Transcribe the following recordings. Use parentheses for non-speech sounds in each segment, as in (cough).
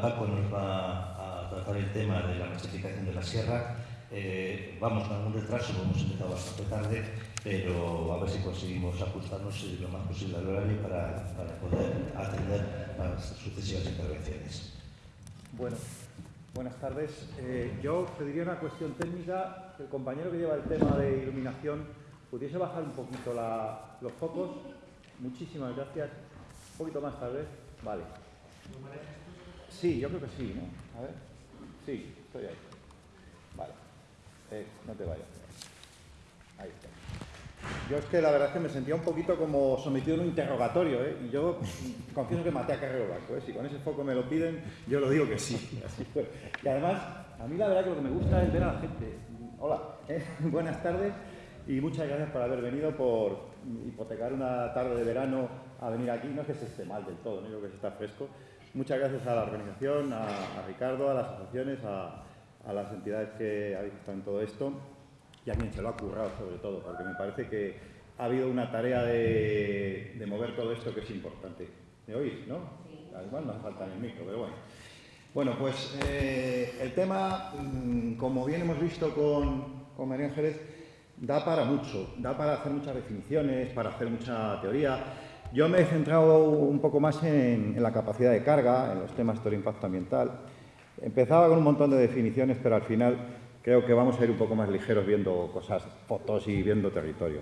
Paco nos va a tratar el tema de la masificación de la sierra. Eh, vamos con algún retraso, hemos empezado bastante tarde, pero a ver si conseguimos ajustarnos lo más posible al horario para, para poder atender las sucesivas intervenciones. Bueno, buenas tardes. Eh, yo pediría una cuestión técnica, el compañero que lleva el tema de iluminación pudiese bajar un poquito la, los focos. Muchísimas gracias. Un poquito más tal vez. Vale. Sí, yo creo que sí, ¿no? A ver. Sí, estoy ahí. Vale. Eh, no te vayas. Ahí está. Yo es que la verdad es que me sentía un poquito como sometido en un interrogatorio, ¿eh? Y yo confieso que maté a Carrero Blanco, ¿eh? Si con ese foco me lo piden, yo lo digo que sí. (laughs) Así fue. Y además, a mí la verdad que lo que me gusta es ver a la gente. Hola, ¿eh? (laughs) buenas tardes y muchas gracias por haber venido, por hipotecar una tarde de verano a venir aquí. No es que se esté mal del todo, no creo que se está fresco. Muchas gracias a la organización, a, a Ricardo, a las asociaciones, a, a las entidades que habéis estado en todo esto y a quien se lo ha currado sobre todo, porque me parece que ha habido una tarea de, de mover todo esto que es importante. ¿Me oís, no? Sí. Igual nos falta en el micro, pero bueno. Bueno, pues eh, el tema, mmm, como bien hemos visto con, con María Ángeles, da para mucho, da para hacer muchas definiciones, para hacer mucha teoría. Yo me he centrado un poco más en, en la capacidad de carga, en los temas de impacto ambiental. Empezaba con un montón de definiciones, pero al final creo que vamos a ir un poco más ligeros viendo cosas, fotos y viendo territorio.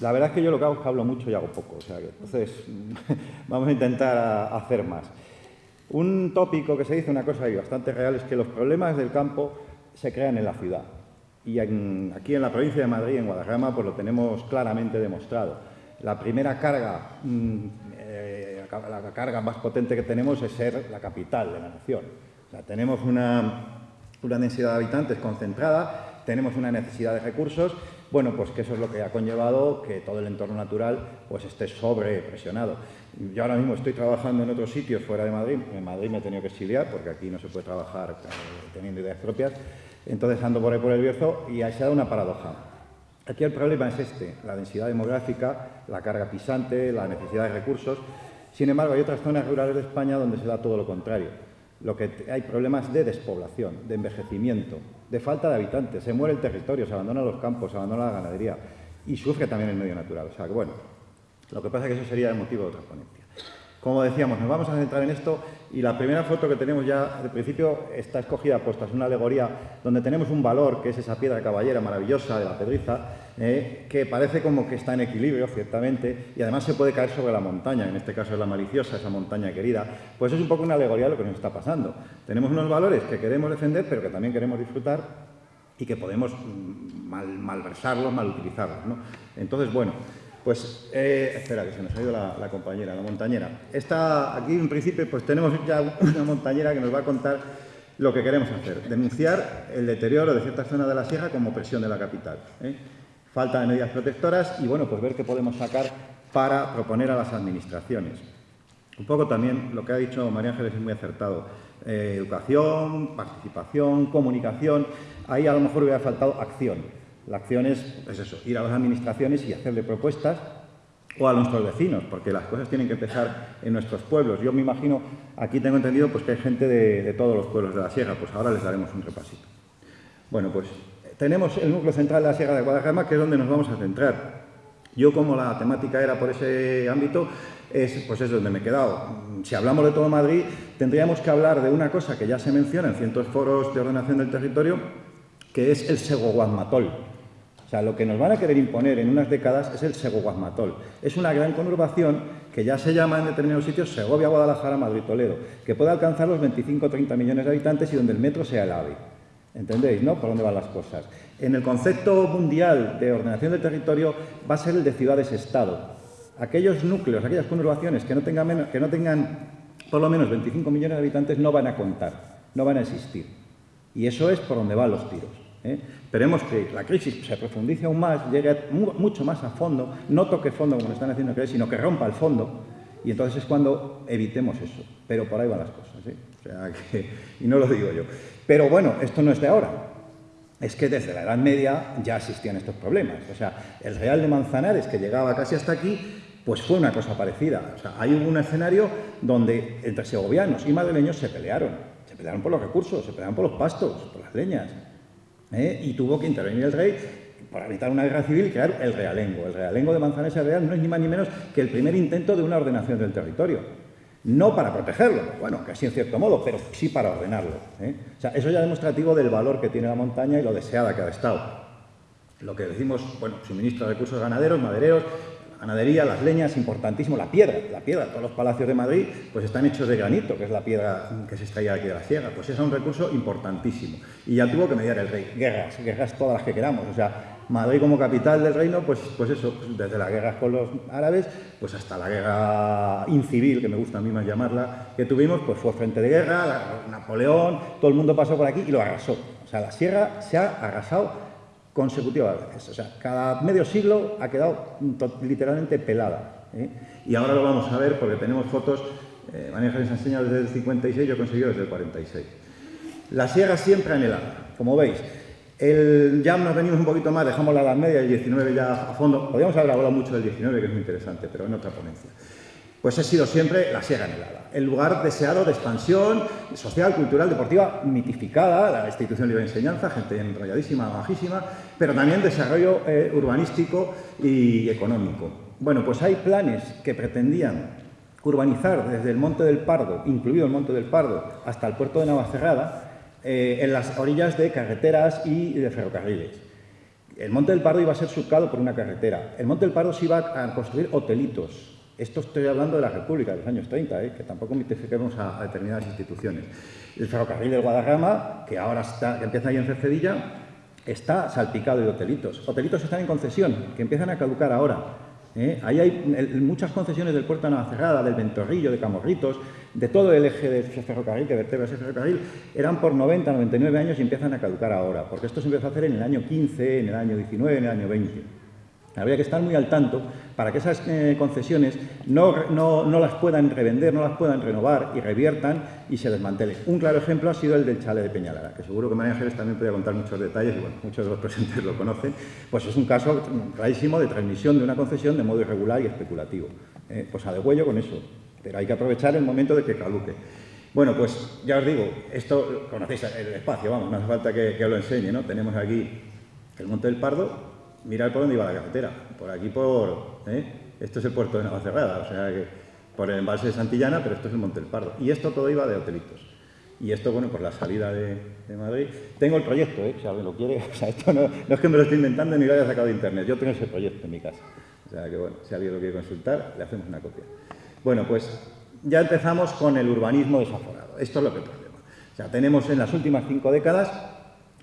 La verdad es que yo lo que hago es que hablo mucho y hago poco, o sea que entonces (laughs) vamos a intentar hacer más. Un tópico que se dice, una cosa ahí bastante real, es que los problemas del campo se crean en la ciudad. Y en, aquí en la provincia de Madrid, en Guadarrama, pues lo tenemos claramente demostrado. La primera carga, mmm, eh, la carga más potente que tenemos es ser la capital de la nación. Tenemos una una densidad de habitantes concentrada, tenemos una necesidad de recursos, bueno, pues que eso es lo que ha conllevado que todo el entorno natural pues esté sobrepresionado. Yo ahora mismo estoy trabajando en otros sitios fuera de Madrid, en Madrid me he tenido que exiliar porque aquí no se puede trabajar eh, teniendo ideas propias, entonces ando por ahí por el Bierzo y ahí se da una paradoja. Aquí el problema es este, la densidad demográfica, la carga pisante, la necesidad de recursos. Sin embargo, hay otras zonas rurales de España donde se da todo lo contrario lo que hay problemas de despoblación, de envejecimiento, de falta de habitantes, se muere el territorio, se abandonan los campos, se abandona la ganadería y sufre también el medio natural. O sea que bueno, lo que pasa es que eso sería el motivo de otra ponencia. Como decíamos, nos vamos a centrar en esto y la primera foto que tenemos ya, al principio, está escogida, puesta, es una alegoría donde tenemos un valor, que es esa piedra caballera maravillosa de la pedriza, eh, que parece como que está en equilibrio, ciertamente, y además se puede caer sobre la montaña, en este caso es la maliciosa, esa montaña querida, pues es un poco una alegoría lo que nos está pasando. Tenemos unos valores que queremos defender, pero que también queremos disfrutar y que podemos mm, mal, malversarlos, mal utilizarlos. ¿no? Entonces, bueno, pues, eh, espera, que se nos ha ido la, compañera, la montañera. Esta, aquí en principio, pues tenemos ya una montañera que nos va a contar lo que queremos hacer. Denunciar el deterioro de ciertas zonas de la sierra como presión de la capital. ¿eh? Falta de medidas protectoras y, bueno, pues ver qué podemos sacar para proponer a las administraciones. Un poco también lo que ha dicho María Ángeles es muy acertado. Eh, educación, participación, comunicación. Ahí a lo mejor hubiera faltado acción. La acción es, pues eso, ir a las administraciones y hacerle propuestas o a nuestros vecinos, porque las cosas tienen que empezar en nuestros pueblos. Yo me imagino, aquí tengo entendido pues, que hay gente de, todos los pueblos de la sierra, pues ahora les daremos un repasito. Bueno, pues tenemos el núcleo central de la Sierra de Guadalajara, que es donde nos vamos a centrar. Yo, como la temática era por ese ámbito, es, pues es donde me he quedado. Si hablamos de todo Madrid, tendríamos que hablar de una cosa que ya se menciona en cientos foros de ordenación del territorio, que es el seguoguasmatol. O sea, lo que nos van a querer imponer en unas décadas es el seguoguasmatol. Es una gran conurbación que ya se llama en determinados sitios Segovia, Guadalajara, Madrid, Toledo, que puede alcanzar los 25 o 30 millones de habitantes y donde el metro sea el AVE. ¿Entendéis, no? Por dónde van las cosas. En el concepto mundial de ordenación del territorio va a ser el de ciudades-estado. Aquellos núcleos, aquellas conurbaciones que no, tengan que no tengan por lo menos 25 millones de habitantes no van a contar, no van a existir. Y eso es por donde van los tiros. ¿Eh? Esperemos que la crisis se profundice aún más, llegue mucho más a fondo, no toque fondo como están haciendo creer, sino que rompa el fondo. Y entonces es cuando evitemos eso. Pero por ahí van las cosas. ¿eh? (laughs) Y no lo digo yo. Pero bueno, esto no es de ahora. Es que desde la Edad Media ya existían estos problemas. O sea, el Real de Manzanares, que llegaba casi hasta aquí, pues fue una cosa parecida. O sea, hay un escenario donde entre segovianos y madrileños se pelearon. Se pelearon por los recursos, se pelearon por los pastos, por las leñas. ¿Eh? Y tuvo que intervenir el rey para evitar una guerra civil y crear el realengo. El realengo de Manzanares Real no es ni más ni menos que el primer intento de una ordenación del territorio. No para protegerlo, bueno, así en cierto modo, pero sí para ordenarlo. ¿eh? O sea, eso ya es demostrativo del valor que tiene la montaña y lo deseada que ha estado. Lo que decimos, bueno, suministro de recursos ganaderos, madereros, ganadería, las leñas, importantísimo, la piedra, la piedra, todos los palacios de Madrid pues están hechos de granito, que es la piedra que se extraía aquí de la sierra, pues es un recurso importantísimo. Y ya tuvo que mediar el rey, guerras, guerras todas las que queramos, o sea, Madrid como capital del reino, pues, pues eso, desde las guerras con los árabes, pues hasta la guerra incivil, que me gusta a mí más llamarla, que tuvimos, pues fue frente de guerra, Napoleón, todo el mundo pasó por aquí y lo arrasó. O sea, la sierra se ha arrasado consecutivamente. O sea, cada medio siglo ha quedado literalmente pelada. ¿eh? Y ahora lo vamos a ver porque tenemos fotos, eh, María les enseña desde el 56, yo he conseguido desde el 46. La sierra siempre anhelada, como veis. El, ya nos venimos un poquito más, dejamos la Edad Media, el 19 ya a fondo. Podríamos haber hablado mucho del 19, que es muy interesante, pero en otra ponencia pues ha sido siempre la Sierra Nevada, el lugar deseado de expansión social, cultural, deportiva, mitificada, la institución libre de enseñanza, gente enrolladísima, bajísima, pero también desarrollo eh, urbanístico y económico. Bueno, pues hay planes que pretendían urbanizar desde el Monte del Pardo, incluido el Monte del Pardo, hasta el puerto de Navacerrada, eh, en las orillas de carreteras y de ferrocarriles. El Monte del Pardo iba a ser surcado por una carretera. El Monte del Pardo se iba a construir hotelitos, esto estoy hablando de la República de los años 30, ¿eh? que tampoco mitifiquemos a, a, determinadas instituciones. El ferrocarril del Guadarrama, que ahora está, que empieza ahí en Cercedilla, está salpicado de hotelitos. Hotelitos están en concesión, que empiezan a caducar ahora. ¿eh? Ahí hay muchas concesiones del puerto de Navacerrada, del Ventorrillo, de Camorritos, de todo el eje de ferrocarril, que vertebra ese ferrocarril, eran por 90, 99 años y empiezan a caducar ahora, porque esto se empezó a hacer en el año 15, en el año 19, en el año 20. Habría que estar muy al tanto para que esas eh, concesiones no, no, las puedan revender, no las puedan renovar y reviertan y se desmantelen. Un claro ejemplo ha sido el del chale de Peñalara, que seguro que María Ángeles también podría contar muchos detalles y bueno, muchos de los presentes lo conocen. Pues es un caso rarísimo de transmisión de una concesión de modo irregular y especulativo. Eh, pues a de huello con eso, pero hay que aprovechar el momento de que caduque. Bueno, pues ya os digo, esto conocéis el espacio, vamos, no hace falta que, que os lo enseñe, ¿no? Tenemos aquí el Monte del Pardo, mirar por dónde iba la carretera. Por aquí, por... ¿eh? Esto es el puerto de Navacerrada, o sea que por el embalse de Santillana, pero esto es el Monte del Pardo. Y esto todo iba de hotelitos. Y esto, bueno, por la salida de, Madrid. Tengo el proyecto, ¿eh? si alguien lo quiere. (laughs) O sea, esto no, es que me lo estoy inventando ni lo haya sacado de internet. Yo tengo ese proyecto en mi casa. O sea que, bueno, si alguien lo quiere consultar, le hacemos una copia. Bueno, pues ya empezamos con el urbanismo desaforado. Esto es lo que problema. O sea, tenemos en las últimas cinco décadas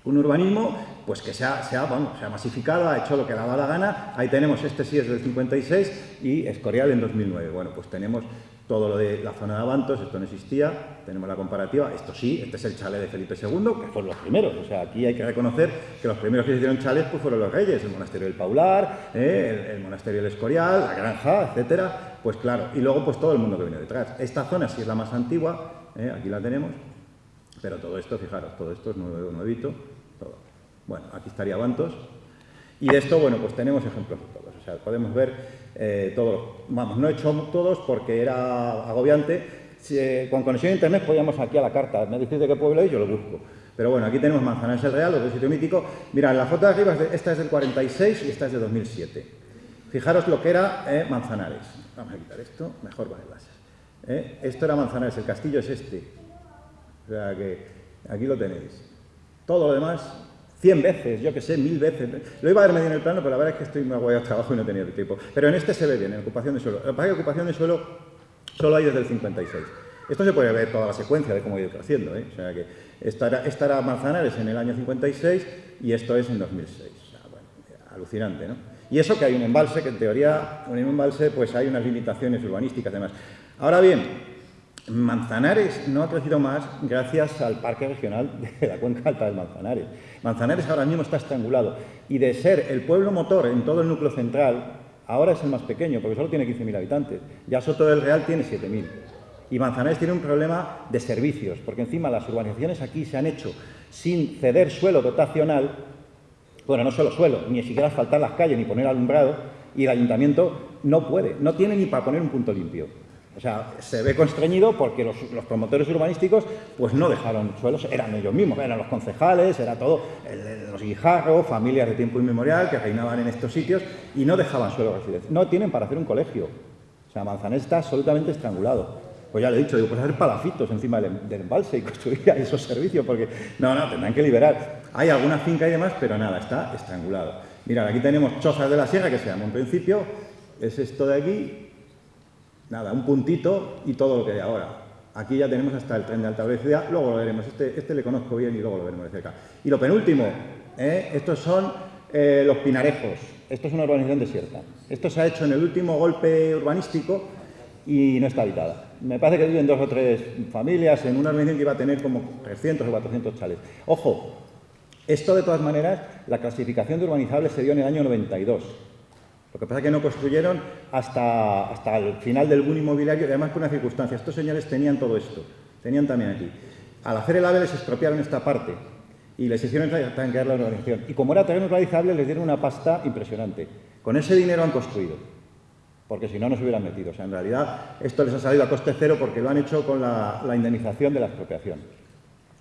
un urbanismo pues que se ha, se, ha, se ha, masificado, ha hecho lo que daba la gana. Ahí tenemos, este sí es del 56 y Escorial en 2009. Bueno, pues tenemos todo lo de la zona de Avantos, esto no existía, tenemos la comparativa, esto sí, este es el chalet de Felipe II, que fueron los primeros, o sea, aquí hay que reconocer que los primeros que hicieron chalets pues fueron los reyes, el monasterio del Paular, eh, el, monasterio del Escorial, la granja, etcétera, pues claro, y luego pues todo el mundo que viene detrás. Esta zona sí es la más antigua, eh, aquí la tenemos, pero todo esto, fijaros, todo esto es nuevo, nuevito, todo. Bueno, aquí estaría Bantos. Y de esto, bueno, pues tenemos ejemplos de todos. O sea, podemos ver eh, todos. Vamos, no he hecho todos porque era agobiante. Eh, con conexión a internet podíamos aquí a la carta. Me decís de qué pueblo es, yo lo busco. Pero bueno, aquí tenemos Manzanares el Real, otro sitio mítico. Mira, la foto de arriba, esta es del 46 y esta es de 2007. Fijaros lo que era eh, Manzanares. Vamos a quitar esto, mejor va el. Esto era Manzanares, el castillo es este. O sea que aquí lo tenéis. Todo lo demás, 100 veces, yo que sé, mil veces. Lo iba a ver medio en el plano, pero la verdad es que estoy muy aguayado trabajo y no tenía el tiempo. Pero en este se ve bien, en ocupación de suelo. Lo que ocupación de suelo solo hay desde el 56. Esto se puede ver toda la secuencia de cómo ha ido creciendo. ¿eh? O sea que esta era, esta era, Manzanares en el año 56 y esto es en 2006. O sea, bueno, alucinante, ¿no? Y eso que hay un embalse, que en teoría, un embalse, pues hay unas limitaciones urbanísticas además. Ahora bien, Manzanares no ha crecido más gracias al Parque Regional de la Cuenca Alta del Manzanares. Manzanares ahora mismo está estrangulado y de ser el pueblo motor en todo el núcleo central, ahora es el más pequeño porque solo tiene 15.000 habitantes. Ya Soto del Real tiene 7.000. Y Manzanares tiene un problema de servicios, porque encima las urbanizaciones aquí se han hecho sin ceder suelo dotacional, bueno, no solo suelo, ni siquiera asfaltar las calles ni poner alumbrado, y el ayuntamiento no puede, no tiene ni para poner un punto limpio. O sea, se ve constreñido porque los, promotores urbanísticos pues no dejaron suelos, eran ellos mismos, eran los concejales, era todo, los guijarros, familias de tiempo inmemorial que reinaban en estos sitios y no dejaban suelo residencial. No tienen para hacer un colegio. O sea, Manzanés está absolutamente estrangulado. Pues ya le he dicho, digo, pues hacer palafitos encima del, embalse y (laughs) construir esos servicios, porque no, no, tendrán que liberar. Hay alguna finca y demás, pero nada, está estrangulado. Mirad, aquí tenemos Chozas de la Sierra, que se llama en principio, es esto de aquí, nada, un puntito y todo lo que hay ahora. Aquí ya tenemos hasta el tren de alta velocidad, luego lo veremos, este, este le conozco bien y luego lo veremos de cerca. Y lo penúltimo, ¿eh? estos son eh, los pinarejos, esto es una urbanización desierta. Esto se ha hecho en el último golpe urbanístico y no está habitada. Me parece que viven dos o tres familias en una urbanización que iba a tener como 300 o 400 chales. Ojo, esto de todas maneras, la clasificación de urbanizables se dio en el año 92. Lo que pasa es que no construyeron hasta, hasta el final del boom inmobiliario y además por una circunstancia. Estos señores tenían todo esto, tenían también aquí. Al hacer el AVE les estropearon esta parte y les hicieron tanquear la urbanización. Y como era terreno urbanizable, les dieron una pasta impresionante. Con ese dinero han construido, porque si no, no se hubieran metido. O sea, en realidad, esto les ha salido a coste cero porque lo han hecho con la, indemnización de la expropiación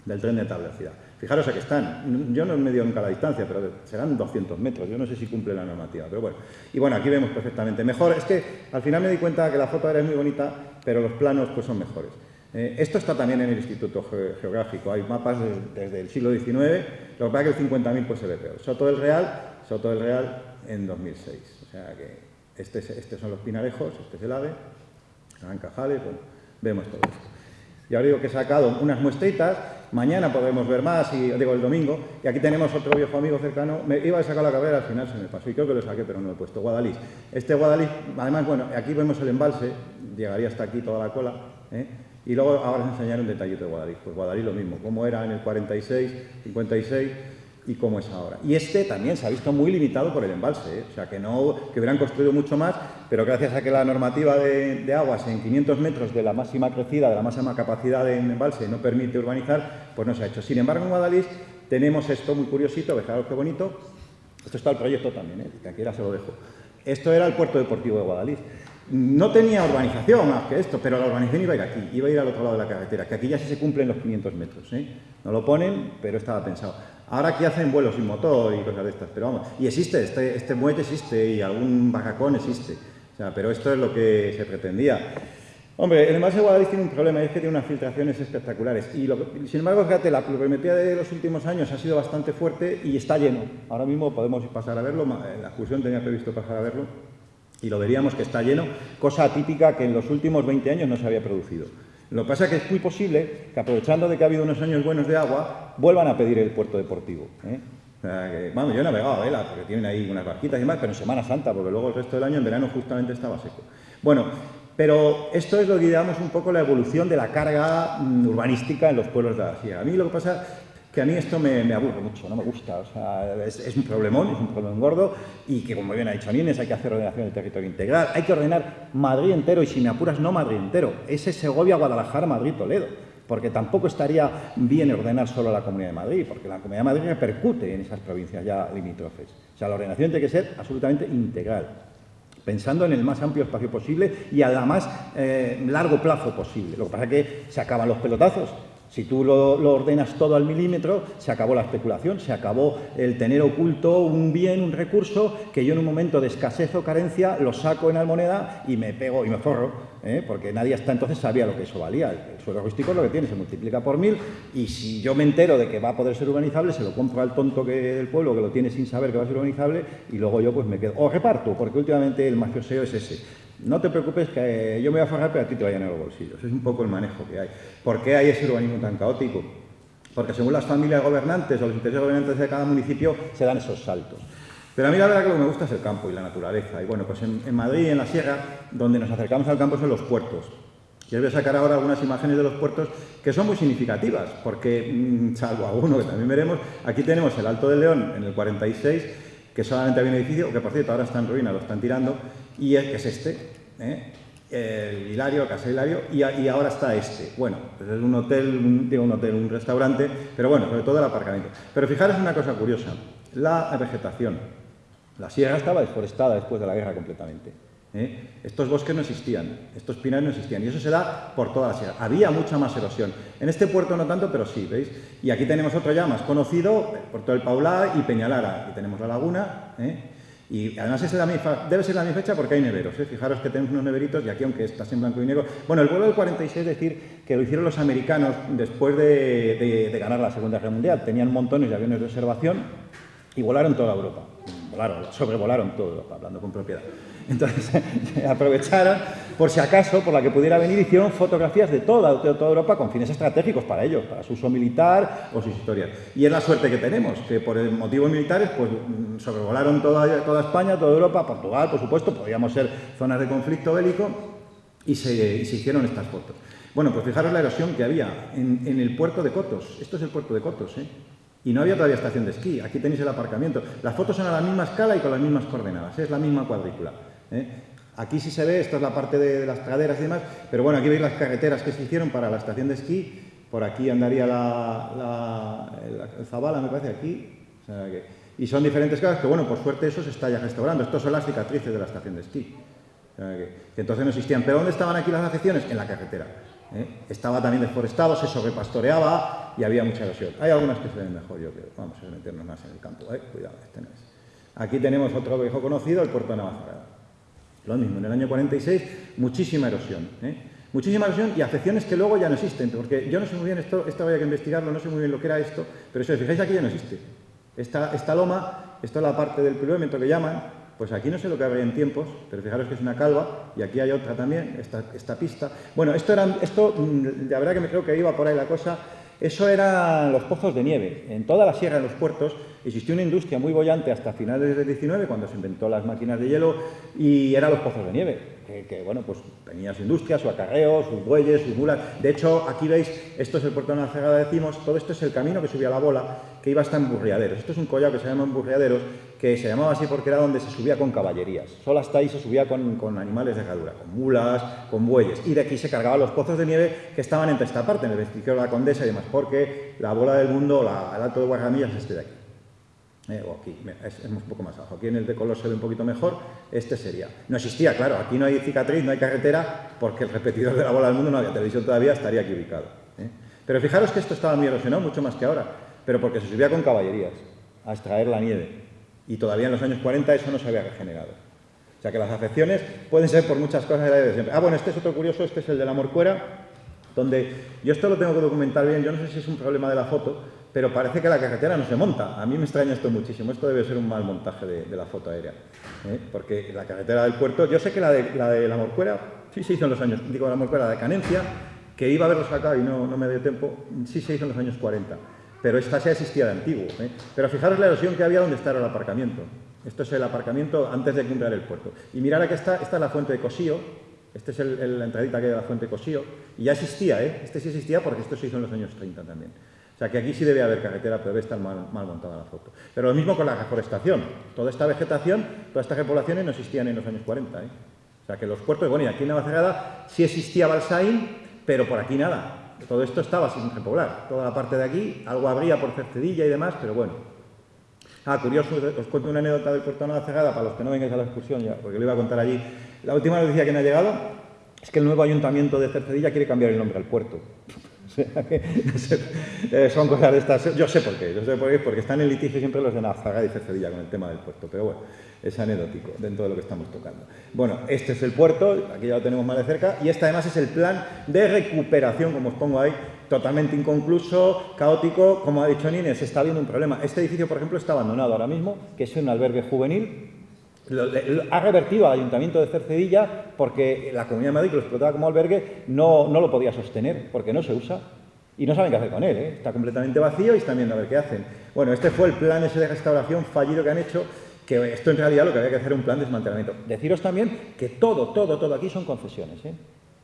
del tren de alta velocidad. Fijaros aquí están. Yo no he medido nunca la distancia, pero serán 200 metros. Yo no sé si cumple la normativa, pero bueno. Y bueno, aquí vemos perfectamente. Mejor, es que al final me di cuenta que la foto era muy bonita, pero los planos pues son mejores. Eh, esto está también en el Instituto Geográfico. Hay mapas desde, el siglo XIX, lo que pasa es que el 50.000 pues se ve peor. Soto del Real, Soto del Real en 2006. O sea que este estos son los pinarejos, este es el ave, Cajales, bueno, vemos todo esto. Y ahora digo que he sacado unas muestritas Mañana podemos ver más, y, digo el domingo, y aquí tenemos otro viejo amigo cercano. Me iba a sacar la carrera, al final se me pasó, y creo que lo saqué, pero no lo he puesto, Guadalís. Este Guadalís, además, bueno, aquí vemos el embalse, llegaría hasta aquí toda la cola, ¿eh? y luego ahora os enseñaré un detallito de Guadalís. Pues Guadalís lo mismo, cómo era en el 46, 56 y cómo es ahora. Y este también se ha visto muy limitado por el embalse, ¿eh? o sea, que, no, que hubieran construido mucho más, pero gracias a que la normativa de, aguas en 500 metros de la máxima crecida, de la máxima capacidad de embalse no permite urbanizar, pues no se ha hecho. Sin embargo, en Guadalís tenemos esto muy curiosito, fijaros qué bonito, esto está el proyecto también, ¿eh? que aquí era se lo dejo. Esto era el puerto deportivo de Guadalís. No tenía urbanización más que esto, pero la urbanización iba a ir aquí, iba a ir al otro lado de la carretera, que aquí ya sí se cumplen los 500 metros. ¿eh? No lo ponen, pero estaba pensado. Ahora aquí hacen vuelos sin motor y cosas de estas, pero vamos, y existe, este, este muelle existe y algún bajacón existe, o sea, pero esto es lo que se pretendía. Hombre, el embalse de Guadalix tiene un problema, es que tiene unas filtraciones espectaculares. Y sin embargo, fíjate, la pluviometría de los últimos años ha sido bastante fuerte y está lleno. Ahora mismo podemos pasar a verlo, la excursión tenía previsto pasar a verlo, y lo veríamos que está lleno, cosa atípica que en los últimos 20 años no se había producido. Lo que pasa es que es muy posible que, aprovechando de que ha habido unos años buenos de agua, vuelvan a pedir el puerto deportivo. ¿eh? O sea, que, bueno, yo he navegado a vela, porque tienen ahí unas barquitas y demás, pero en Semana Santa, porque luego el resto del año, en verano, justamente estaba seco. Bueno, pero esto es lo que llamamos un poco la evolución de la carga mm, urbanística en los pueblos de la sierra. A mí lo que pasa que a mí esto me, aburre mucho, no me gusta, o sea, es, un problemón, es un problemón gordo y que, como bien ha dicho Nines, hay que hacer ordenación del territorio integral, hay que ordenar Madrid entero y si me apuras no Madrid entero, ese Segovia, Guadalajara, Madrid, Toledo, porque tampoco estaría bien ordenar solo la Comunidad de Madrid, porque la Comunidad de Madrid repercute en esas provincias ya limítrofes. O sea, la ordenación tiene que ser absolutamente integral pensando en el más amplio espacio posible y a la más eh, largo plazo posible. Lo que pasa es que se acaban los pelotazos si tú lo, ordenas todo al milímetro, se acabó la especulación, se acabó el tener oculto un bien, un recurso, que yo en un momento de escasez o carencia lo saco en almoneda y me pego y me forro, ¿eh? porque nadie hasta entonces sabía lo que eso valía. El suelo rústico es lo que tiene, se multiplica por mil y si yo me entero de que va a poder ser urbanizable, se lo compro al tonto que, del pueblo que lo tiene sin saber que va a ser urbanizable y luego yo pues me quedo. O reparto, porque últimamente el mafioseo es ese no te preocupes que yo me voy a forrar, pero a ti te vayan a los bolsillos. Es un poco el manejo que hay. ¿Por qué hay ese urbanismo tan caótico? Porque según las familias gobernantes o los intereses gobernantes de cada municipio se dan esos saltos. Pero a mí la verdad que lo que me gusta es el campo y la naturaleza. Y bueno, pues en, Madrid, en la sierra, donde nos acercamos al campo son los puertos. Y os voy a sacar ahora algunas imágenes de los puertos que son muy significativas, porque, mm, salvo alguno que también veremos, aquí tenemos el Alto del León en el 46, que solamente había un edificio, que por cierto ahora está en ruina, lo están tirando, y es, que es este, ¿eh? el Hilario, Casa Hilario, y, ahora está este. Bueno, pues es un hotel, un, digo un hotel, un restaurante, pero bueno, sobre todo el aparcamiento. Pero fijaros una cosa curiosa, la vegetación. La sierra estaba deforestada después de la guerra completamente. ¿Eh? Estos bosques no existían, estos pinares no existían, y eso se da por toda la sierra. Había mucha más erosión. En este puerto no tanto, pero sí, ¿veis? Y aquí tenemos otro ya más conocido, puerto del Paulá y Peñalara. Aquí tenemos la laguna, ¿eh? Y además es la misma, debe ser la misma fecha porque hay neveros. ¿eh? Fijaros que tenemos unos neveritos y aquí, aunque está en blanco y negro. Bueno, el vuelo del 46 es decir que lo hicieron los americanos después de, de ganar la Segunda Guerra Mundial. Tenían montones de aviones de observación y volaron toda Europa. Volaron, sobrevolaron toda Europa, hablando con propiedad. Entonces (laughs) aprovecharon, por si acaso, por la que pudiera venir, hicieron fotografías de toda, Europa con fines estratégicos para ellos, para su uso militar o sus historias. Y es la suerte que tenemos, que por motivos militares pues, mm, sobrevolaron toda, España, toda Europa, Portugal, por supuesto, podríamos ser zonas de conflicto bélico, y se, hicieron estas fotos. Bueno, pues fijaros la erosión que había en el puerto de Cotos. Esto es el puerto de Cotos, ¿eh? Y no había todavía estación de esquí. Aquí tenéis el aparcamiento. Las fotos son a la misma escala y con las mismas coordenadas. Es la misma cuadrícula. ¿Eh? Aquí sí se ve, esta es la parte de, las praderas y demás, pero bueno, aquí veis las carreteras que se hicieron para la estación de esquí, por aquí andaría la, el Zabala, me parece, aquí, y son diferentes casas que, bueno, por suerte eso se está ya restaurando, estos son las cicatrices de la estación de esquí, que, entonces no existían. ¿Pero dónde estaban aquí las afecciones? En la carretera. ¿eh? Estaba también deforestado, se sobrepastoreaba y había mucha erosión. Hay algunas que se ven mejor, yo creo. Vamos a meternos más en el campo, ¿eh? cuidado, este no es. Aquí tenemos otro viejo conocido, el puerto de Navacerrada. Lo mismo, en el año 46, muchísima erosión. ¿eh? Muchísima erosión y afecciones que luego ya no existen, porque yo no sé muy bien, esto, esto había que investigarlo, no sé muy bien lo que era esto, pero si os fijáis aquí ya no existe. Esta, esta loma, esto es la parte del pilómetro que llaman, pues aquí no sé lo que habría en tiempos, pero fijaros que es una calva, y aquí hay otra también, esta, esta pista. Bueno, esto, era, esto, mm, la verdad que me creo que iba por ahí la cosa, eso eran los pozos de nieve. En toda la sierra, en los puertos, existió una industria muy bollante hasta finales del 19, cuando se inventó las máquinas de hielo, y eran los pozos de nieve, que, bueno, pues tenía su industria, su acarreo, sus bueyes, sus mulas. De hecho, aquí veis, esto es el puerto de la Cegada, decimos, todo esto es el camino que subía la bola, que iba hasta emburriaderos. Esto es un collado que se llama emburriaderos, que se llamaba así porque era donde se subía con caballerías. Solo hasta ahí se subía con, animales de herradura, con mulas, con bueyes. Y de aquí se cargaban los pozos de nieve que estaban entre esta parte, en el vestigio de la Condesa y demás, porque la bola del mundo, la, el Alto de Guarramillas, es este de aquí. O aquí, es, un poco más abajo. Aquí en el de color se ve un poquito mejor, este sería. No existía, claro, aquí no hay cicatriz, no hay carretera, porque el repetidor de la bola del mundo no había televisión todavía, estaría aquí ubicado. ¿eh? Pero fijaros que esto estaba muy erosionado, mucho más que ahora, pero porque se subía con caballerías a extraer la nieve y todavía en los años 40 eso no se había regenerado. O sea que las afecciones pueden ser por muchas cosas de siempre. Ah, bueno, este es otro curioso, este es el de la morcuera, donde yo esto lo tengo que documentar bien, yo no sé si es un problema de la foto, pero parece que la carretera no se monta. A mí me extraña esto muchísimo, esto debe ser un mal montaje de, la foto aérea, ¿eh? porque la carretera del puerto, yo sé que la de la, de la morcuera, sí se hizo en los años, digo la morcuera de Canencia, que iba a haberlo sacado y no, no me dio tiempo, sí se hizo en los años 40 pero esta ya existía de antiguo. ¿eh? Pero fijaros la erosión que había donde está el aparcamiento. Esto es el aparcamiento antes de cumplir el puerto. Y mirad aquí está, esta es la fuente de Cosío, esta es la entradita que hay de la fuente de Cosío, y ya existía, ¿eh? este sí existía porque esto se hizo en los años 30 también. O sea que aquí sí debe haber carretera, pero debe estar mal, montada la foto. Pero lo mismo con la reforestación. Toda esta vegetación, todas estas repoblaciones no existían en los años 40. ¿eh? O sea que los puertos, bueno, y aquí en Navacerrada sí existía Balsaín, pero por aquí nada todo esto estaba sin repoblar. Toda la parte de aquí, algo habría por Cercedilla y demás, pero bueno. Ah, curioso, os cuento una anécdota del puerto de la Cegada para los que no vengáis a la excursión porque lo iba a contar allí. La última noticia que me ha llegado es que el nuevo ayuntamiento de Cercedilla quiere cambiar el nombre al puerto. (laughs) Eh, son cosas de estas. Yo sé por qué, yo sé por qué, porque están en litigio siempre los de Nazaga y Cercedilla con el tema del puerto, pero bueno, es anecdótico dentro de lo que estamos tocando. Bueno, este es el puerto, aquí ya lo tenemos más de cerca, y este además es el plan de recuperación, como os pongo ahí, totalmente inconcluso, caótico, como ha dicho Nines, está habiendo un problema. Este edificio, por ejemplo, está abandonado ahora mismo, que es un albergue juvenil, ha revertido al Ayuntamiento de Cercedilla porque la Comunidad de Madrid, que lo explotaba como albergue, no, no lo podía sostener porque no se usa y no saben qué hacer con él. ¿eh? Está completamente vacío y están viendo a ver qué hacen. Bueno, este fue el plan ese de restauración fallido que han hecho, que esto en realidad lo que había que hacer era un plan de desmantelamiento. Deciros también que todo, todo, todo aquí son concesiones. ¿eh?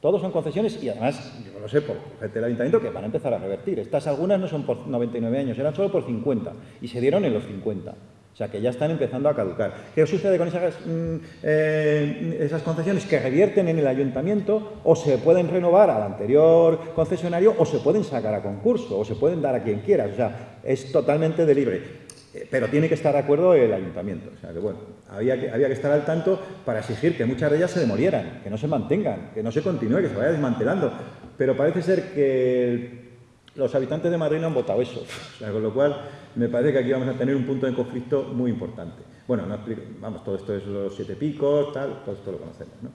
Todos son concesiones y además, yo lo sé por gente del ayuntamiento, que van a empezar a revertir. Estas algunas no son por 99 años, eran solo por 50 y se dieron en los 50. O sea, que ya están empezando a caducar. ¿Qué sucede con esas, mm, eh, esas, concesiones? Que revierten en el ayuntamiento o se pueden renovar al anterior concesionario o se pueden sacar a concurso o se pueden dar a quien quiera. O sea, es totalmente de libre. Eh, pero tiene que estar de acuerdo el ayuntamiento. O sea que, bueno, había que, había que estar al tanto para exigir que muchas de ellas se demolieran, que no se mantengan, que no se continúe, que se vaya desmantelando. Pero parece ser que los habitantes de Madrid no han votado eso. Con lo cual, me parece que aquí vamos a tener un punto de conflicto muy importante. Bueno, vamos, todo esto es los siete picos, tal, todo esto lo conocemos, ¿no?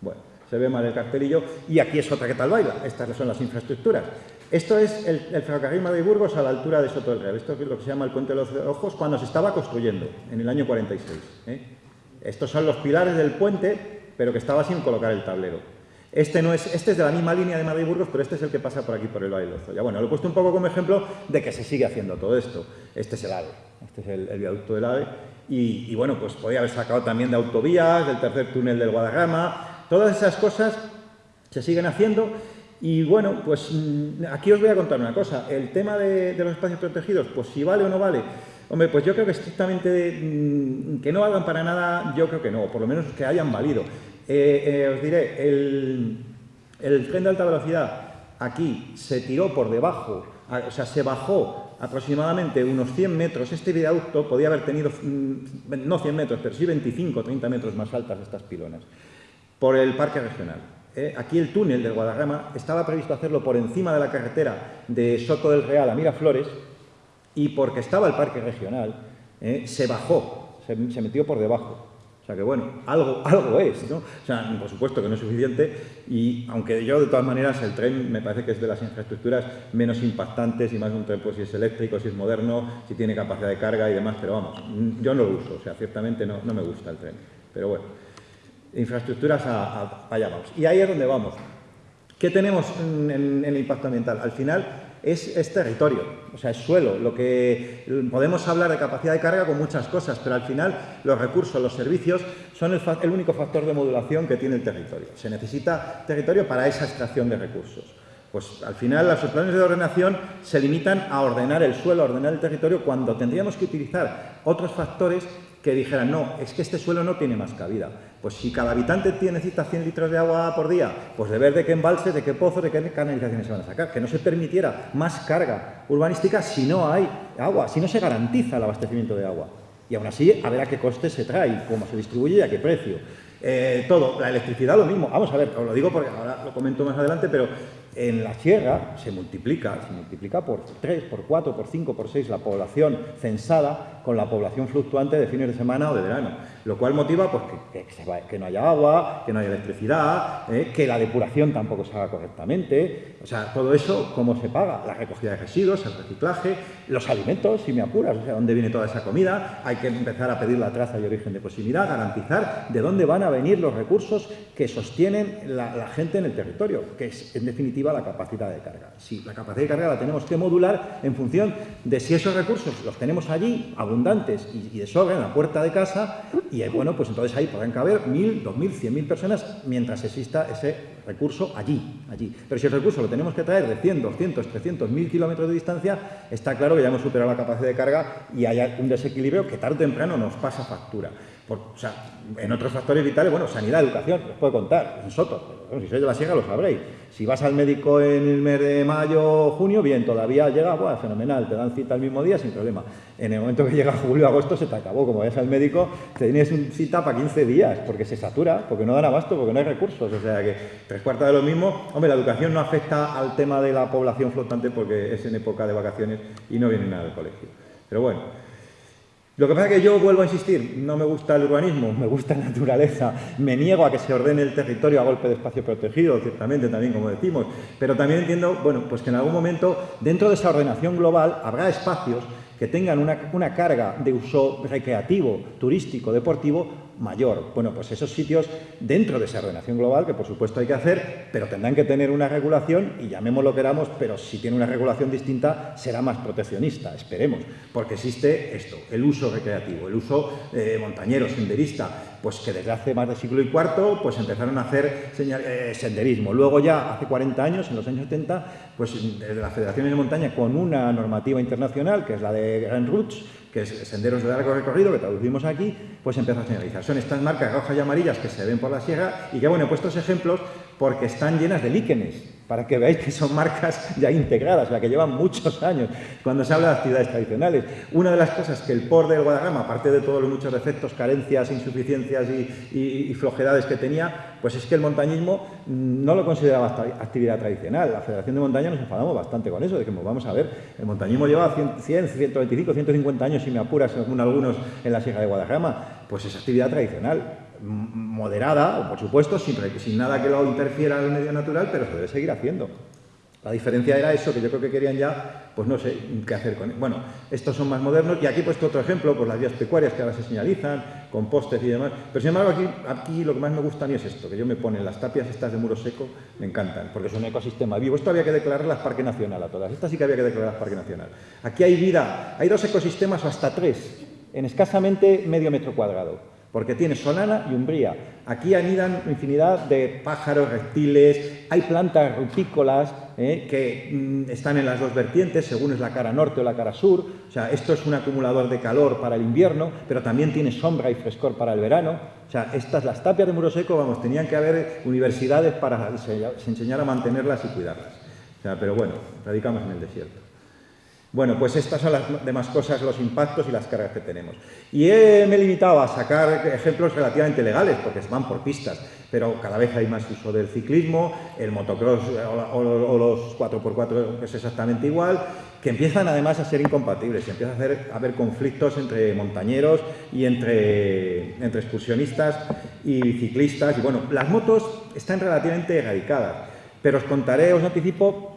Bueno, se ve mal el cartelillo y aquí es otra que tal baila. Estas son las infraestructuras. Esto es el, ferrocarril Madrid-Burgos a la altura de Soto del Real. Esto es lo que se llama el Puente de los Ojos cuando se estaba construyendo, en el año 46. ¿eh? Estos son los pilares del puente, pero que estaba sin colocar el tablero. Este, no es, este es de la misma línea de Madrid-Burgos, pero este es el que pasa por aquí, por el Valle de Ya bueno, lo he puesto un poco como ejemplo de que se sigue haciendo todo esto. Este es el AVE, este es el, viaducto del AVE. Y, bueno, pues podía haber sacado también de autovías, del tercer túnel del Guadarrama. Todas esas cosas se siguen haciendo y bueno, pues mm, aquí os voy a contar una cosa. El tema de, los espacios protegidos, pues si vale o no vale. Hombre, pues yo creo que estrictamente mm, que no valgan para nada, yo creo que no, por lo menos que hayan valido. Eh, eh, os diré, el, tren de alta velocidad aquí se tiró por debajo, o sea, se bajó aproximadamente unos 100 metros. Este viaducto podía haber tenido, mm, no 100 metros, pero sí 25 o 30 metros más altas estas pilonas, por el parque regional. Eh, aquí el túnel del Guadarrama estaba previsto hacerlo por encima de la carretera de Soto del Real a Miraflores y porque estaba el parque regional, se bajó, se, metió por debajo. O sea que bueno, algo, (laughs) algo es, ¿no? O sea, por supuesto que no es suficiente y aunque yo de todas maneras el tren me parece que es de las infraestructuras menos impactantes y más un tren pues si es eléctrico, si es moderno, si tiene capacidad de carga y demás, pero vamos, yo no lo uso, o sea, ciertamente no, no me gusta el tren, pero bueno infraestructuras a, allá vamos. Y ahí es donde vamos. ¿Qué tenemos en, el impacto ambiental? Al final es, territorio, o sea, es suelo. Lo que podemos hablar de capacidad de carga con muchas cosas, pero al final los recursos, los servicios son el, el único factor de modulación que tiene el territorio. Se necesita territorio para esa extracción de recursos. Pues al final los planes de ordenación se limitan a ordenar el suelo, a ordenar el territorio, cuando tendríamos que utilizar otros factores que dijeran, no, es que este suelo no tiene más cabida. Pues si cada habitante necesita 100 litros de agua por día, pues de ver de qué embalse, de qué pozos, de qué canalizaciones se van a sacar. Que no se permitiera más carga urbanística si no hay agua, si no se garantiza el abastecimiento de agua. Y aún así, a ver a qué coste se trae, cómo se distribuye y a qué precio. Eh, todo, la electricidad lo mismo. Vamos a ver, os lo digo porque ahora lo comento más adelante, pero en la sierra se multiplica, se multiplica por 3, por 4, por 5, por 6 la población censada con la población fluctuante de fines de semana o de verano, lo cual motiva pues, que, no haya agua, que no haya electricidad, eh, que la depuración tampoco se haga correctamente, o sea, todo eso, ¿cómo se paga? La recogida de residuos, el reciclaje, los alimentos, si me apuras, o sea, ¿dónde viene toda esa comida? Hay que empezar a pedir la traza y origen de posibilidad, garantizar de dónde van a venir los recursos que sostienen la gente en el territorio, que es, en definitiva, la capacidad de carga. Si la capacidad de carga la tenemos que modular en función de si esos recursos los tenemos allí, abundantes y, de sobra en la puerta de casa, y eh, bueno, pues entonces ahí podrán caber 1.000, 2.000, 100.000 personas mientras exista ese recurso allí, allí. Pero si el recurso lo tenemos que traer de 100, 200, 300, 1.000 kilómetros de distancia, está claro que ya hemos superado la capacidad de carga y hay un desequilibrio que tarde o temprano nos pasa factura. O sea, en otros factores vitales, bueno, sanidad, educación, les puedo contar, en Soto, si sois de la Sierra lo sabréis. Si vas al médico en el mes de mayo, junio, bien, todavía llega, bueno, fenomenal, te dan cita el mismo día sin problema. En el momento que llega julio, agosto, se te acabó. Como vayas al médico, te tienes una cita para 15 días, porque se satura, porque no dan abasto, porque no hay recursos. O sea que tres cuartas de lo mismo. Hombre, la educación no afecta al tema de la población flotante porque es en época de vacaciones y no viene nada del colegio. Pero bueno, lo que pasa es que yo vuelvo a insistir, no me gusta el urbanismo, me gusta la naturaleza, me niego a que se ordene el territorio a golpe de espacio protegido, ciertamente también como decimos, pero también entiendo, bueno, pues que en algún momento dentro de esa ordenación global habrá espacios que tengan una, una carga de uso recreativo, turístico, deportivo mayor. Bueno, pues esos sitios dentro de esa ordenación global, que por supuesto hay que hacer, pero tendrán que tener una regulación, y llamémoslo que queramos, pero si tiene una regulación distinta será más proteccionista, esperemos, porque existe esto, el uso recreativo, el uso eh, montañero, senderista, pues que desde hace más de siglo y cuarto pues empezaron a hacer eh, senderismo. Luego ya hace 40 años, en los años 70, pues desde la Federación de Montaña con una normativa internacional, que es la de Grand Routes, que es senderos de largo recorrido, que traducimos aquí, pues empieza a señalizar. Son estas marcas rojas y amarillas que se ven por la sierra y que, bueno, he puesto ejemplos porque están llenas de líquenes. Para que veáis que son marcas ya integradas, o sea, que llevan muchos años cuando se habla de actividades tradicionales. Una de las cosas que el POR del Guadarrama, aparte de todos los muchos defectos, carencias, insuficiencias y, flojedades que tenía, pues es que el montañismo no lo consideraba actividad tradicional. La Federación de Montaña nos enfadamos bastante con eso, dijimos, vamos a ver, el montañismo lleva 100, 125, 150 años, si me apuras, según algunos, en la Sierra de Guadarrama, pues es actividad tradicional moderada, por supuesto, sin, sin nada que lo interfiera en el medio natural, pero se debe seguir haciendo. La diferencia era eso, que yo creo que querían ya, pues no sé qué hacer con él. Bueno, estos son más modernos y aquí he puesto otro ejemplo, pues las vías pecuarias que ahora se señalizan, con postes y demás. Pero sin embargo aquí, aquí lo que más me gusta a mí es esto, que yo me ponen las tapias estas de muro seco, me encantan, porque es un ecosistema vivo. Esto había que declararlas Parque Nacional a todas, estas sí que había que declararlas Parque Nacional. Aquí hay vida, hay dos ecosistemas o hasta tres, en escasamente medio metro cuadrado porque tiene solana y umbría. Aquí anidan infinidad de pájaros, reptiles, hay plantas rupícolas eh, que mm, están en las dos vertientes, según es la cara norte o la cara sur. O sea, esto es un acumulador de calor para el invierno, pero también tiene sombra y frescor para el verano. O sea, estas, las tapias de muro seco, vamos, tenían que haber universidades para enseñar a mantenerlas y cuidarlas. O sea, pero bueno, radicamos en el desierto. Bueno, pues estas son las demás cosas, los impactos y las cargas que tenemos. Y me he limitado a sacar ejemplos relativamente legales, porque se van por pistas, pero cada vez hay más uso del ciclismo, el motocross o, los 4x4 es exactamente igual, que empiezan además a ser incompatibles y empieza a, haber conflictos entre montañeros y entre, entre excursionistas y ciclistas. Y bueno, las motos están relativamente erradicadas, pero os contaré, os anticipo,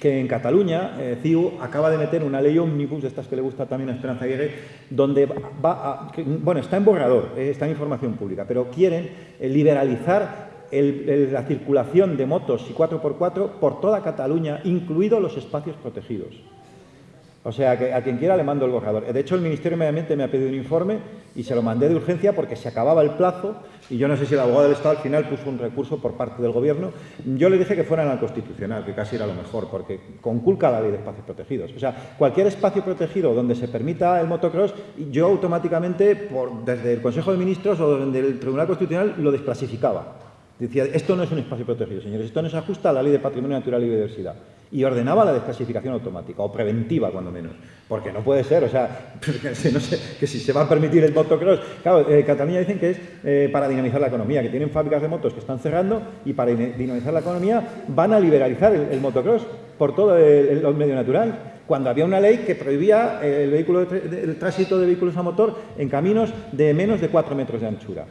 que en Cataluña eh, CIU acaba de meter una ley omnibus, de estas que le gusta también a Esperanza Aguirre, donde va a, bueno, está en borrador, eh, está en información pública, pero quieren eh, liberalizar la circulación de motos y 4x4 por toda Cataluña, incluidos los espacios protegidos. O sea, que a quien quiera le mando el borrador. De hecho, el Ministerio de Medio Ambiente me ha pedido un informe y se lo mandé de urgencia porque se acababa el plazo y yo no sé si el abogado del Estado al final puso un recurso por parte del Gobierno. Yo le dije que fueran al Constitucional, que casi era lo mejor, porque conculca la ley de espacios protegidos. O sea, cualquier espacio protegido donde se permita el motocross, yo automáticamente, desde el Consejo de Ministros o desde el Tribunal Constitucional, lo desclasificaba. Decía, esto no es un espacio protegido, señores, esto no se ajusta a la ley de patrimonio natural y biodiversidad y ordenaba la desclasificación automática, o preventiva cuando menos, porque no puede ser, o sea, (laughs) que si se va a permitir el motocross, claro, eh, Cataluña dicen que es eh, para dinamizar la economía, que tienen fábricas de motos que están cerrando y para dinamizar la economía van a liberalizar el, motocross por todo el, medio natural cuando había una ley que prohibía el, vehículo el tránsito de vehículos a motor en caminos de menos de 4 metros de anchura.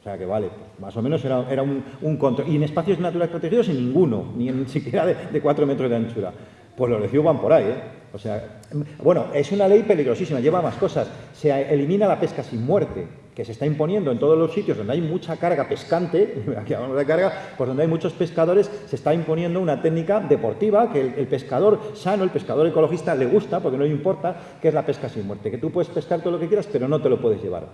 O sea que vale, más o menos era, era un, control. Y en espacios naturales protegidos, en ninguno, ni en (laughs) siquiera de, cuatro metros de anchura. Pues los recibo van por ahí, ¿eh? O sea, bueno, es una ley peligrosísima, lleva más cosas. Se elimina la pesca sin muerte, que se está imponiendo en todos los sitios donde hay mucha carga pescante, (laughs) aquí hablamos de carga, pues donde hay muchos pescadores, se está imponiendo una técnica deportiva que el, el, pescador sano, el pescador ecologista le gusta, porque no le importa, que es la pesca sin muerte, que tú puedes pescar todo lo que quieras, pero no te lo puedes llevar.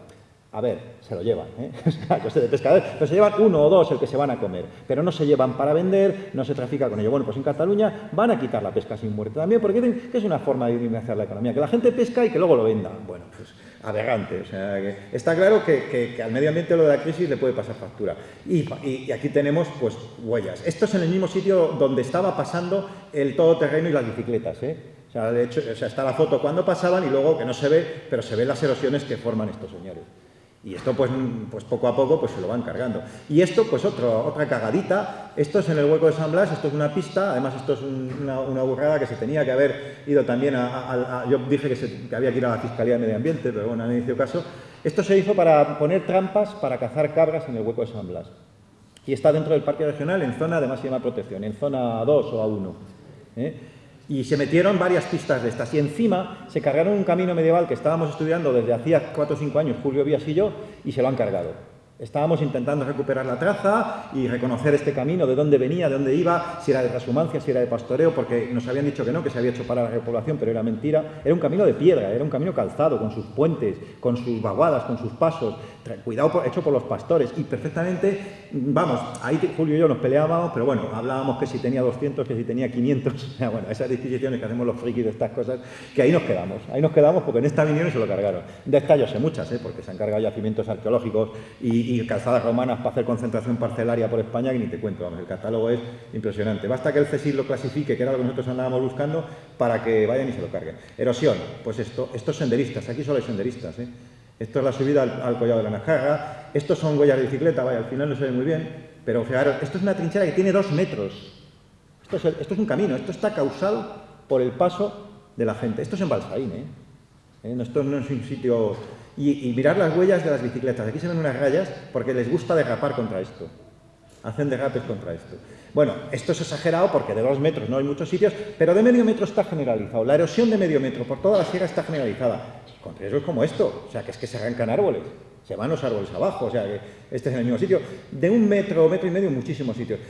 A ver, se lo llevan, ¿eh? (laughs) yo sé de pescadores, pero se llevan uno o dos el que se van a comer, pero no se llevan para vender, no se trafica con ello. Bueno, pues en Cataluña van a quitar la pesca sin muerte también, porque dicen que es una forma de dinamizar la economía, que la gente pesca y que luego lo venda. Bueno, pues aberrante. O sea, está claro que, al medio ambiente lo de la crisis le puede pasar factura. Y, aquí tenemos pues huellas. Esto es en el mismo sitio donde estaba pasando el todoterreno y las bicicletas. ¿eh? O sea, de hecho, o sea, está la foto cuando pasaban y luego que no se ve, pero se ven las erosiones que forman estos señores. Y esto, pues, pues poco a poco, pues se lo van cargando. Y esto, pues otro, otra cagadita. Esto es en el hueco de San Blas, esto es una pista. Además, esto es una, una burrada que se tenía que haber ido también a... yo dije que, se, que, había que ir a la Fiscalía de Medio Ambiente, pero bueno, no hizo caso. Esto se hizo para poner trampas para cazar cabras en el hueco de San Blas. Y está dentro del parque regional en zona de máxima protección, en zona 2 o A1. ¿eh? Y se metieron varias pistas de estas. Y encima se cargaron un camino medieval que estábamos estudiando desde hacía 4 o 5 años, Julio Vías y yo, y se lo han cargado. Estábamos intentando recuperar la traza y reconocer este camino, de dónde venía, de dónde iba, si era de transhumancia, si era de pastoreo, porque nos habían dicho que no, que se había hecho para la repoblación, pero era mentira. Era un camino de piedra, era un camino calzado, con sus puentes, con sus vaguadas, con sus pasos, cuidado hecho por los pastores y perfectamente, vamos, ahí Julio y yo nos peleábamos, pero bueno, hablábamos que si tenía 200, que si tenía 500, (laughs) bueno, esas disquisiciones que hacemos los frikis de estas cosas, que ahí nos quedamos, ahí nos quedamos porque en esta vinieron se lo cargaron. De muchas, ¿eh? porque se han cargado yacimientos arqueológicos y y, calzadas romanas para hacer concentración parcelaria por España, que ni te cuento, vamos, el catálogo es impresionante. Basta que el CSIC lo clasifique, que era lo que nosotros andábamos buscando, para que vayan y se lo carguen. Erosión, pues esto, estos senderistas, aquí solo hay senderistas, ¿eh? Esto es la subida al, collado de la Najarra, estos son huellas de bicicleta, vaya, al final no se ve muy bien, pero fijaros, esto es una trinchera que tiene dos metros. Esto es, un camino, esto está causado por el paso de la gente. Esto es en Balsaín, ¿eh? ¿Eh? Esto no es un sitio y, mirar las huellas de las bicicletas. Aquí se ven unas rayas porque les gusta derrapar contra esto. Hacen derrapes contra esto. Bueno, esto es exagerado porque de dos metros no hay muchos sitios, pero de medio metro está generalizado. La erosión de medio metro por toda la sierra está generalizada. Con riesgos como esto, o sea, que es que se arrancan árboles, se van los árboles abajo, o sea, que este es en el mismo sitio. De un metro, metro y medio muchísimos sitios.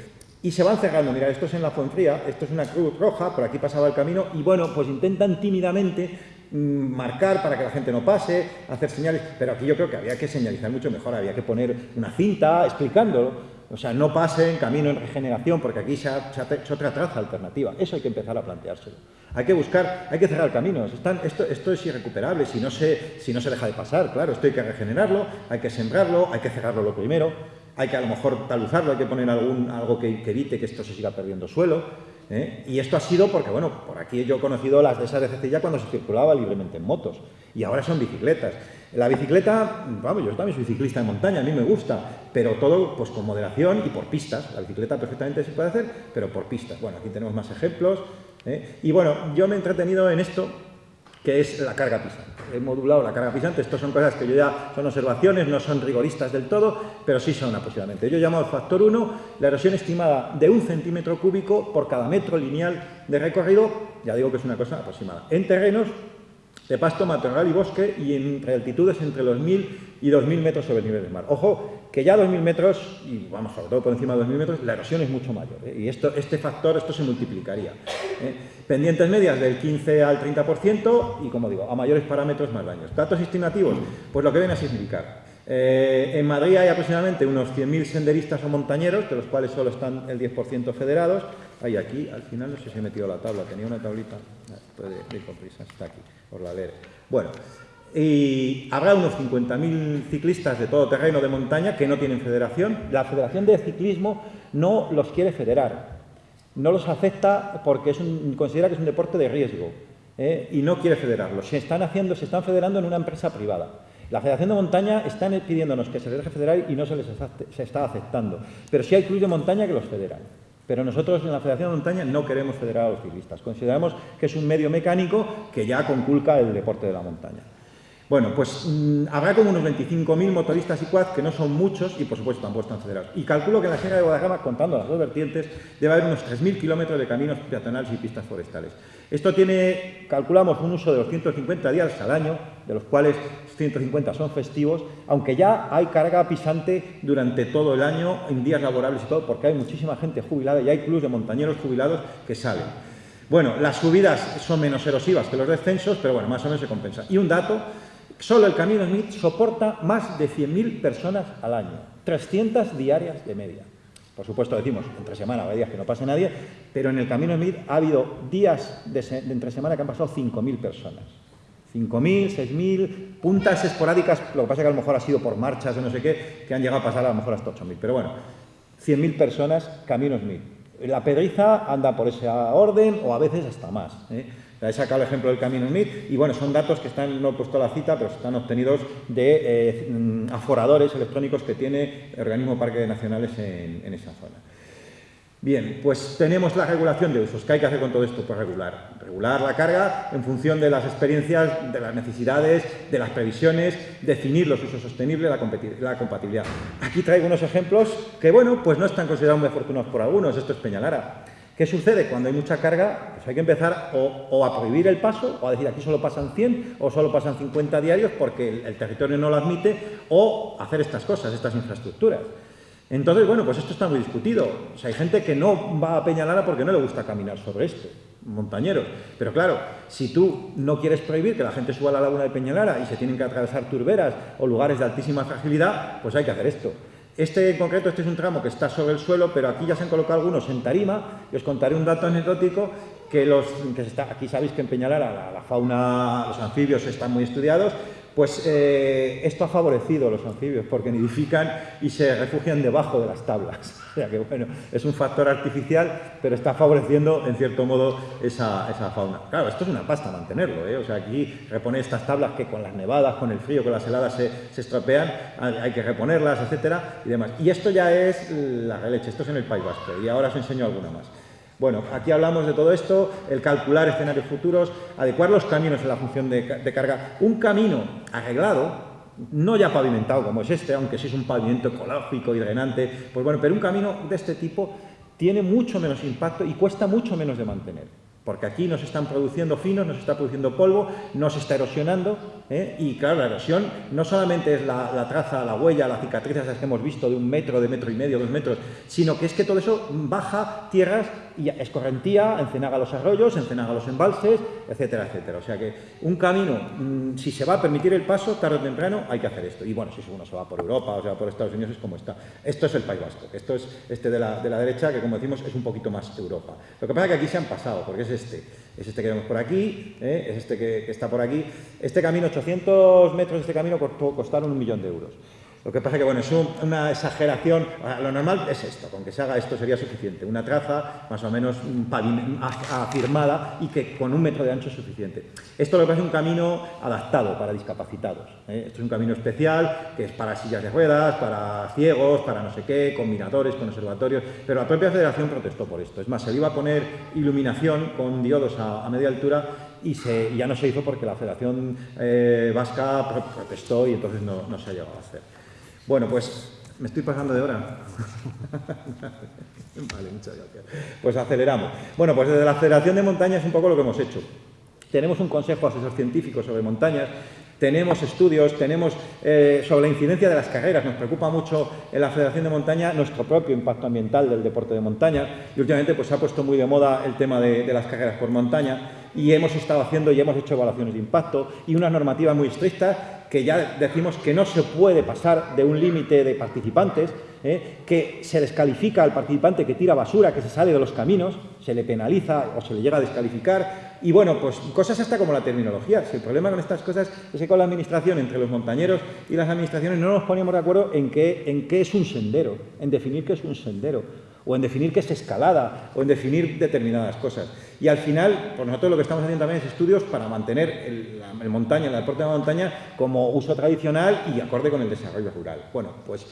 Y se van cerrando. Mira, esto es en la Fuenfría, esto es una cruz roja, por aquí pasaba el camino, y bueno, pues intentan tímidamente Mm, marcar para que la gente no pase, hacer señales, pero aquí yo creo que había que señalizar mucho mejor, había que poner una cinta explicándolo, o sea, no pasen camino en regeneración, porque aquí se ha, hecho otra traza alternativa. Eso hay que empezar a planteárselo. Hay que buscar, hay que cerrar caminos. Están, esto, esto, es irrecuperable si no, se, si no se deja de pasar. Claro, esto hay que regenerarlo, hay que sembrarlo, hay que cerrarlo lo primero, hay que a lo mejor taluzarlo, hay que poner algún, algo que, que evite que esto se siga perdiendo suelo. ¿eh? Y esto ha sido porque, bueno, por aquí yo he conocido las de esas de Cecilla cuando se circulaba libremente en motos, y ahora son bicicletas. La bicicleta, vamos, yo también soy ciclista de montaña, a mí me gusta, pero todo pues con moderación y por pistas. La bicicleta perfectamente se puede hacer, pero por pistas. Bueno, aquí tenemos más ejemplos. ¿eh? Y bueno, yo me he entretenido en esto que es la carga pisante. He modulado la carga pisante, estas son cosas que yo ya son observaciones, no son rigoristas del todo, pero sí son aproximadamente. Yo llamo al factor 1 la erosión estimada de un centímetro cúbico por cada metro lineal de recorrido, ya digo que es una cosa aproximada, en terrenos de pasto, matorral y bosque y en altitudes entre los 1.000 y 2.000 metros sobre el nivel del mar. Ojo, que ya 2.000 metros, y vamos, sobre todo por encima de 2.000 metros, la erosión es mucho mayor. ¿eh? Y esto, este factor, esto se multiplicaría. ¿eh? Pendientes medias del 15 al 30% y, como digo, a mayores parámetros más daños. Datos estimativos, pues lo que viene a significar. Eh, en Madrid hay aproximadamente unos 100.000 senderistas o montañeros, de los cuales solo están el 10% federados. Hay aquí, al final no sé si he metido la tabla, tenía una tablita, puede ir está aquí, por la leer. Bueno, y habrá unos 50.000 ciclistas de todo terreno de montaña que no tienen federación. La Federación de Ciclismo no los quiere federar no los acepta porque es considera que es un deporte de riesgo ¿eh? y no quiere federarlos. Se están haciendo, se están federando en una empresa privada. La Federación de Montaña está pidiéndonos que se les deje federar y no se les está aceptando. Pero sí hay clubes de montaña que los federan. Pero nosotros en la Federación de Montaña no queremos federar a los ciclistas. Consideramos que es un medio mecánico que ya conculca el deporte de la montaña. Bueno, pues mm, habrá como unos 25.000 motoristas y quad, que no son muchos y por supuesto tampoco están federados. Y calculo que en la Sierra de Guadalajara, contando las dos vertientes, debe haber unos 3.000 kilómetros de caminos peatonales y pistas forestales. Esto tiene, calculamos, un uso de 250 días al año, de los cuales 150 son festivos, aunque ya hay carga pisante durante todo el año, en días laborables y todo, porque hay muchísima gente jubilada y hay clubes de montañeros jubilados que salen. Bueno, las subidas son menos erosivas que los descensos, pero bueno, más o menos se compensa. Y un dato, Solo el Camino Smith soporta más de 100.000 personas al año, 300 diarias de media. Por supuesto, decimos, entre semana hay días que no pase nadie, pero en el Camino Smith ha habido días de, entre semana que han pasado 5.000 personas. 5.000, 6.000, puntas esporádicas, lo que pasa es que a lo mejor ha sido por marchas o no sé qué, que han llegado a pasar a lo mejor hasta 8.000. Pero bueno, 100.000 personas, Camino Smith. La pedriza anda por esa orden o a veces hasta más. ¿eh? He sacado el ejemplo del Camino Smith y bueno, son datos que están, no he puesto la cita, pero están obtenidos de eh, aforadores electrónicos que tiene el organismo Parques Nacionales en, esa zona. Bien, pues tenemos la regulación de usos. ¿Qué hay que hacer con todo esto? Pues regular. Regular la carga en función de las experiencias, de las necesidades, de las previsiones, definir los usos sostenibles, la compatibilidad. Aquí traigo unos ejemplos que, bueno, pues no están considerados muy afortunados por algunos. Esto es Peñalara. ¿Qué sucede? Cuando hay mucha carga, pues hay que empezar o, a prohibir el paso, o a decir aquí solo pasan 100 o solo pasan 50 diarios porque el, territorio no lo admite, o hacer estas cosas, estas infraestructuras. Entonces, bueno, pues esto está muy discutido. O sea, hay gente que no va a Peñalara porque no le gusta caminar sobre esto, montañeros. Pero claro, si tú no quieres prohibir que la gente suba a la laguna de Peñalara y se tienen que atravesar turberas o lugares de altísima fragilidad, pues hay que hacer esto. Este en concreto, este es un tramo que está sobre el suelo, pero aquí ya se han colocado algunos en tarima, y os contaré un dato anecdótico, que, los, que está, aquí sabéis que en Peñalara la, fauna, los anfibios están muy estudiados, Pues eh, esto ha favorecido a los anfibios porque nidifican y se refugian debajo de las tablas. (laughs) O sea que, bueno, es un factor artificial, pero está favoreciendo, en cierto modo, esa, fauna. Claro, esto es una pasta mantenerlo, ¿eh? O sea, aquí reponer estas tablas que con las nevadas, con el frío, con las heladas se, se estropean, hay que reponerlas, etcétera, y demás. Y esto ya es la releche, esto es en el País Vasco, y ahora os enseño alguna más. Bueno, aquí hablamos de todo esto, el calcular escenarios futuros, adecuar los caminos en la función de, carga. Un camino arreglado, no ya pavimentado como es este, aunque sí es un pavimento ecológico y drenante, pues bueno, pero un camino de este tipo tiene mucho menos impacto y cuesta mucho menos de mantener porque aquí nos están produciendo finos, nos está produciendo polvo, no se está erosionando, ¿eh? y claro, la erosión no solamente es la, traza, la huella, las cicatrices que hemos visto de un metro, de metro y medio, dos metros, sino que es que todo eso baja tierras y escorrentía, encenaga los arroyos, encenaga los embalses, etcétera, etcétera. O sea que un camino, mm, si se va a permitir el paso, tarde o temprano hay que hacer esto. Y bueno, si uno se va por Europa o se va por Estados Unidos es como está. Esto es el País Vasco, esto es este de la, de la derecha, que como decimos es un poquito más Europa. Lo que pasa es que aquí se han pasado, porque es este. Es este que vemos por aquí, ¿eh? es este que, está por aquí. Este camino, 800 metros de este camino costaron un millón de euros. Lo que pasa es que, bueno, es una exageración. Lo normal es esto, con que se haga esto sería suficiente. Una traza más o menos afirmada y que con un metro de ancho es suficiente. Esto lo que es un camino adaptado para discapacitados. ¿eh? Esto es un camino especial que es para sillas de ruedas, para ciegos, para no sé qué, combinadores, con observatorios. Pero la propia federación protestó por esto. Es más, se le iba a poner iluminación con diodos a, media altura y, ya no se hizo porque la Federación eh, Vasca protestó y entonces no se ha llegado a hacer. Bueno, pues me estoy pasando de hora. (laughs) vale, muchas gracias. Pues aceleramos. Bueno, pues desde la Federación de Montañas es un poco lo que hemos hecho. Tenemos un consejo asesor científico sobre montañas, tenemos estudios, tenemos eh, sobre la incidencia de las carreras. Nos preocupa mucho en la Federación de Montaña nuestro propio impacto ambiental del deporte de montaña y últimamente pues, se ha puesto muy de moda el tema de, las carreras por montaña y hemos estado haciendo y hemos hecho evaluaciones de impacto y unas normativas muy estrictas que ya decimos que no se puede pasar de un límite de participantes, ¿eh? que se descalifica al participante que tira basura, que se sale de los caminos, se le penaliza o se le llega a descalificar, y bueno, pues cosas hasta como la terminología. Si el problema con estas cosas es que con la administración, entre los montañeros y las administraciones, no nos ponemos de acuerdo en qué, en qué es un sendero, en definir qué es un sendero o en definir qué es escalada, o en definir determinadas cosas. Y al final, por nosotros lo que estamos haciendo también es estudios para mantener el, montaña, el deporte de montaña, como uso tradicional y acorde con el desarrollo rural. Bueno, pues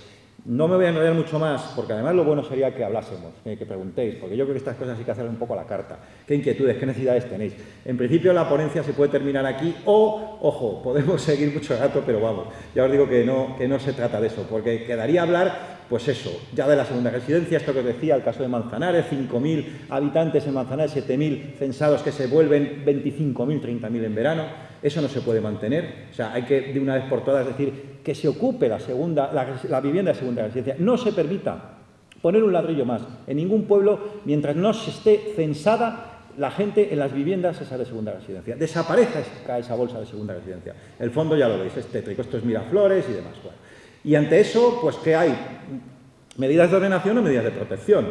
no me voy a enrollar mucho más, porque además lo bueno sería que hablásemos, que preguntéis, porque yo creo que estas cosas hay que hacer un poco a la carta. ¿Qué inquietudes, qué necesidades tenéis? En principio la ponencia se puede terminar aquí o, ojo, podemos (laughs) seguir mucho rato, pero vamos, ya os digo que no, que no se trata de eso, porque quedaría hablar pues eso, ya de la segunda residencia, esto que os decía, el caso de Manzanares, 5.000 habitantes en Manzanares, 7.000 censados que se vuelven 25.000, 30.000 en verano, eso no se puede mantener, o sea, hay que de una vez por todas decir que se ocupe la, segunda, la, vivienda de segunda residencia, no se permita poner un ladrillo más en ningún pueblo mientras no se esté censada la gente en las viviendas esa de segunda residencia. Desaparece esa bolsa de segunda residencia. El fondo ya lo veis, es tétrico, esto es Miraflores y demás. Bueno, y ante eso, pues, ¿qué hay? ¿Medidas de ordenación o medidas de protección?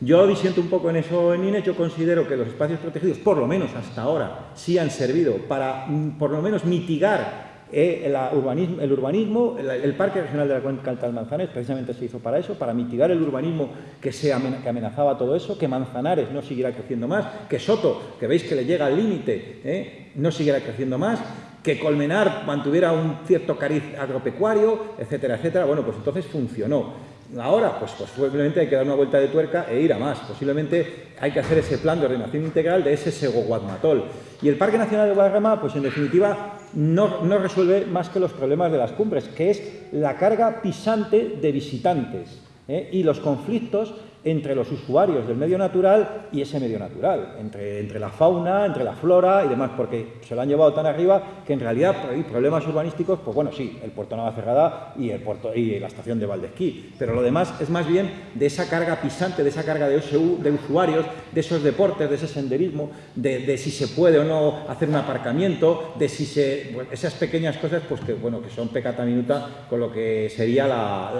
Yo disiento un poco en eso en INE, yo considero que los espacios protegidos, por lo menos hasta ahora, sí han servido para, mm, por lo menos, mitigar eh, el, urbanismo, el, urbanismo el, Parque Regional de la Cuenca Alta Manzanares precisamente se hizo para eso, para mitigar el urbanismo que, amenazaba todo eso, que Manzanares no siguiera creciendo más, que Soto, que veis que le llega al límite, eh, no siguiera creciendo más, que Colmenar mantuviera un cierto cariz agropecuario, etcétera, etcétera. Bueno, pues entonces funcionó. Ahora, pues, posiblemente hay que dar una vuelta de tuerca e ir a más. Posiblemente hay que hacer ese plan de ordenación integral de ese Segoguadmatol. Y el Parque Nacional de Guadarrama, pues en definitiva, no, no resuelve más que los problemas de las cumbres, que es la carga pisante de visitantes ¿eh? y los conflictos entre los usuarios del medio natural y ese medio natural, entre, entre, la fauna, entre la flora y demás, porque se lo han llevado tan arriba que en realidad hay problemas urbanísticos, pues bueno, sí, el puerto Navacerrada y, el puerto, y la estación de Valdesquí, pero lo demás es más bien de esa carga pisante, de esa carga de, de usuarios, de esos deportes, de ese senderismo, de, si se puede o no hacer un aparcamiento, de si se... esas pequeñas cosas, pues que bueno, que son pecata minuta con lo que sería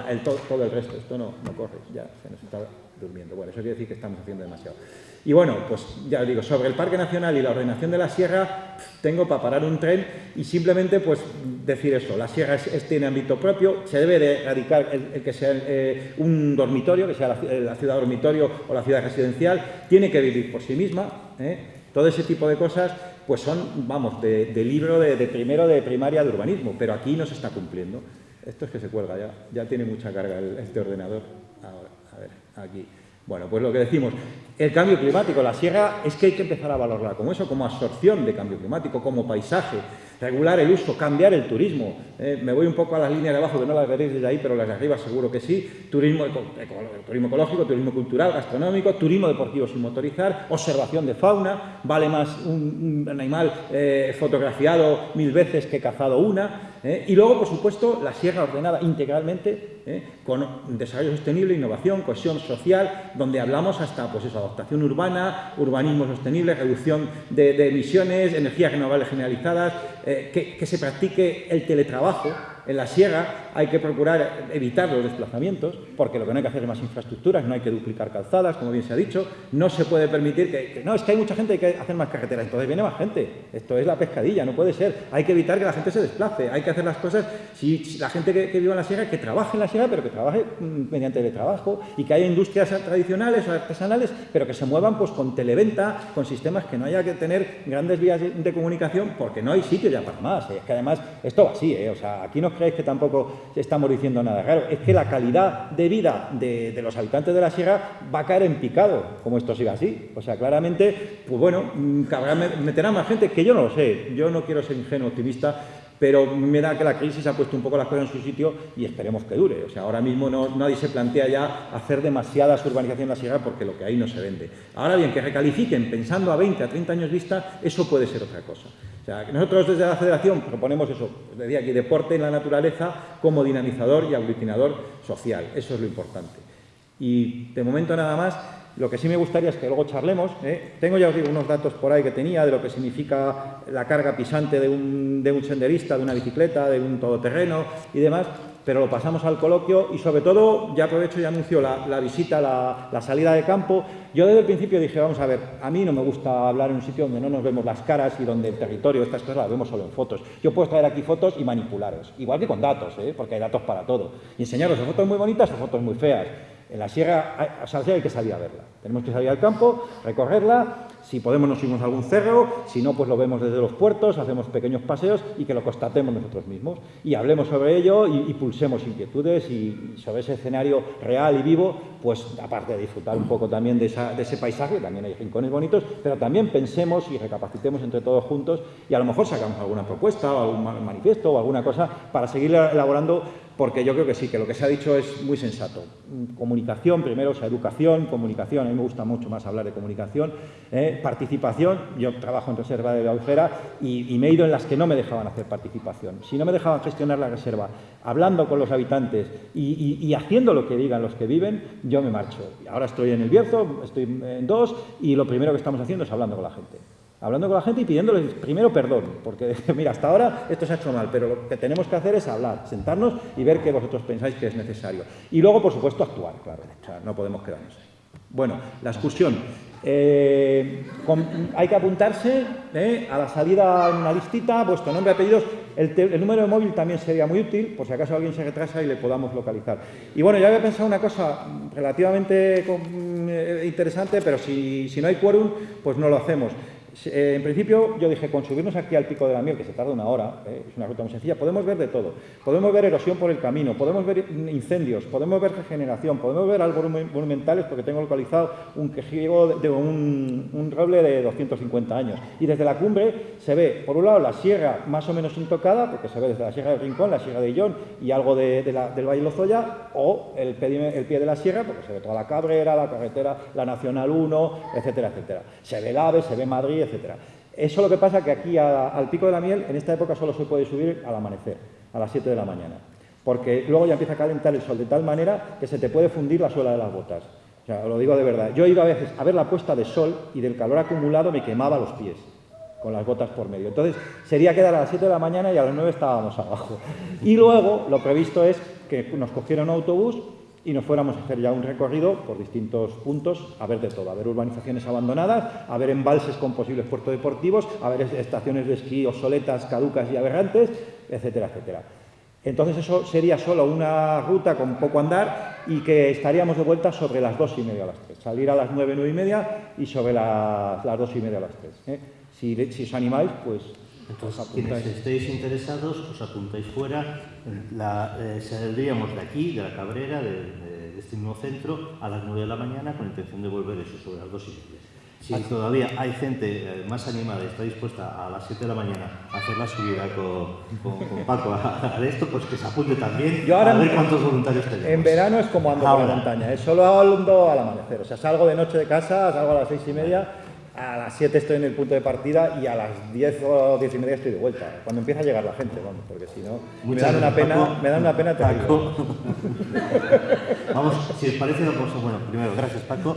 el, todo, el resto. Esto no, no corre, ya se nos está durmiendo. Bueno, eso quiere decir que estamos haciendo demasiado. Y bueno, pues ya os digo, sobre el Parque Nacional y la ordenación de la sierra, tengo para parar un tren y simplemente pues decir eso, la sierra tiene ámbito propio, se debe de erradicar el, que sea eh, un dormitorio, que sea la, ciudad dormitorio o la ciudad residencial, tiene que vivir por sí misma, ¿eh? todo ese tipo de cosas pues son, vamos, de, libro de, primero de primaria de urbanismo, pero aquí no se está cumpliendo. Esto es que se cuelga ya, ya tiene mucha carga este ordenador. Aquí. Bueno, pues lo que decimos, el cambio climático, la sierra es que hay que empezar a valorarla como eso, como absorción de cambio climático, como paisaje, regular el uso, cambiar el turismo. Eh, me voy un poco a las líneas de abajo, que no las veréis desde ahí, pero las de arriba seguro que sí. Turismo, turismo ecológico, turismo cultural, gastronómico, turismo deportivo sin motorizar, observación de fauna, vale más un, animal eh, fotografiado mil veces que cazado una. Eh, y luego, por supuesto, la sierra ordenada integralmente ¿eh? con desarrollo sostenible, innovación, cohesión social, donde hablamos hasta pues eso, adaptación urbana, urbanismo sostenible, reducción de, emisiones, energías renovables generalizadas, eh, que, que se practique el teletrabajo, en la sierra hay que procurar evitar los desplazamientos, porque lo que no hay que hacer es más infraestructuras, no hay que duplicar calzadas, como bien se ha dicho, no se puede permitir que, no, es que hay mucha gente que hay que hacer más carreteras, entonces viene más gente, esto es la pescadilla, no puede ser, hay que evitar que la gente se desplace, hay que hacer las cosas, si, la gente que, vive en la sierra, que trabaje en la sierra, pero que trabaje mm, mediante el trabajo, y que haya industrias tradicionales o artesanales, pero que se muevan pues con televenta, con sistemas que no haya que tener grandes vías de, comunicación, porque no hay sitio ya para más, es que además esto va así, ¿eh? o sea, aquí no creéis que tampoco estamos diciendo nada raro, es que la calidad de vida de, los habitantes de la sierra va a caer en picado, como esto siga así. O sea, claramente, pues bueno, mm, meterá más gente, que yo no lo sé, yo no quiero ser ingenuo optimista, pero me da que la crisis ha puesto un poco las cosas en su sitio y esperemos que dure. O sea, ahora mismo no, nadie se plantea ya hacer demasiadas urbanizaciones en la sierra porque lo que hay no se vende. Ahora bien, que recalifiquen pensando a 20, a 30 años vista, eso puede ser otra cosa. Nosotros desde la Federación proponemos eso, decía aquí, deporte en la naturaleza como dinamizador y aglutinador social. Eso es lo importante. Y de momento nada más, lo que sí me gustaría es que luego charlemos. ¿eh? Tengo ya unos datos por ahí que tenía de lo que significa la carga pisante de un, senderista, de una bicicleta, de un todoterreno y demás, pero lo pasamos al coloquio y sobre todo, ya aprovecho y anuncio la, visita, la, salida de campo. Yo desde el principio dije, vamos a ver, a mí no me gusta hablar en un sitio donde no nos vemos las caras y donde el territorio, estas cosas las vemos solo en fotos. Yo puedo traer aquí fotos y manipularos, igual que con datos, ¿eh? porque hay datos para todo. Y enseñaros fotos muy bonitas o fotos muy feas. En la sierra, hay que salir a verla. Tenemos que salir al campo, recorrerla, si podemos nos subimos a algún cerro, si no, pues lo vemos desde los puertos, hacemos pequeños paseos y que lo constatemos nosotros mismos. Y hablemos sobre ello y, pulsemos inquietudes y, sobre ese escenario real y vivo, pues aparte de disfrutar un poco también de, ese paisaje, también hay rincones bonitos, pero también pensemos y recapacitemos entre todos juntos y a lo mejor sacamos alguna propuesta o algún manifiesto o alguna cosa para seguir elaborando porque yo creo que sí, que lo que se ha dicho es muy sensato. Comunicación, primero, o sea, educación, comunicación, a mí me gusta mucho más hablar de comunicación, ¿eh? participación, yo trabajo en reserva de la Albufera y, me he ido en las que no me dejaban hacer participación. Si no me dejaban gestionar la reserva, hablando con los habitantes y, haciendo lo que digan los que viven, yo me marcho. Ahora estoy en el Bierzo, estoy en dos y lo primero que estamos haciendo es hablando con la gente hablando con la gente y pidiéndoles primero perdón, porque (laughs) mira, hasta ahora esto se ha hecho mal, pero lo que tenemos que hacer es hablar, sentarnos y ver qué vosotros pensáis que es necesario. Y luego, por supuesto, actuar, claro, no podemos quedarnos ahí. Bueno, la excursión. Eh, hay que apuntarse eh, a la salida en una listita, vuestro nombre, apellidos, el, el, número de móvil también sería muy útil, por si acaso alguien se retrasa y le podamos localizar. Y bueno, ya había pensado una cosa relativamente eh, interesante, pero si, si no hay quórum, pues no lo hacemos. Eh, en principio, yo dije, con subirnos aquí al Pico de la Miel, que se tarda una hora, eh, es una ruta muy sencilla, podemos ver de todo. Podemos ver erosión por el camino, podemos ver incendios, podemos ver regeneración, podemos ver algo monumentales, porque tengo localizado un quejigo de, un, roble de 250 años. Y desde la cumbre se ve, por un lado, la sierra más o menos intocada, porque se ve desde la Sierra del Rincón, la Sierra de Illón y algo de, del Valle Lozoya, o el el pie de la sierra, porque se ve toda la Cabrera, la carretera, la Nacional 1, etcétera, etcétera. Se ve el AVE, se ve Madrid, etc. Eso lo que pasa que aquí al Pico de la Miel, en esta época solo se puede subir al amanecer, a las 7 de la mañana, porque luego ya empieza a calentar el sol de tal manera que se te puede fundir la suela de las botas. O lo digo de verdad. Yo he ido a veces a ver la puesta de sol y del calor acumulado me quemaba los pies con las botas por medio. Entonces, sería quedar a las 7 de la mañana y a las 9 estábamos abajo. Y luego, lo previsto es que nos cogieron un autobús y nos fuéramos a hacer ya un recorrido por distintos puntos, a ver de todo, a ver urbanizaciones abandonadas, a ver embalses con posibles puertos deportivos, a ver estaciones de esquí obsoletas, caducas y aberrantes, etcétera, etcétera. Entonces eso sería solo una ruta con poco andar y que estaríamos de vuelta sobre las dos y media a las tres. Salir a las nueve, nueve y media y sobre las, las dos y media a las tres. ¿eh? Si, si os animáis, pues entonces, quienes estéis interesados, os apuntáis fuera. La, eh, saldríamos de aquí, de la Cabrera, de, de, de, este mismo centro, a las 9 de la mañana con intención de volver eso sobre las 2 y media. Si todavía hay gente eh, más animada y está dispuesta a las 7 de la mañana a hacer la subida con, con, con Paco a, a, esto, pues que se apunte también Yo ahora a ver cuántos voluntarios tenemos. En verano es como ando ahora. por la montaña, es solo ando al amanecer. O sea, salgo de noche de casa, salgo a las 6 y media, a las 7 estoy en el punto de partida y a las 10 o 10 y media estoy de vuelta. Cuando empieza a llegar la gente, vamos, porque si no, me dan, una pena, Paco. me dan una pena. Paco. (laughs) Vamos, si os parece, vamos a- bueno, primero, gracias Paco.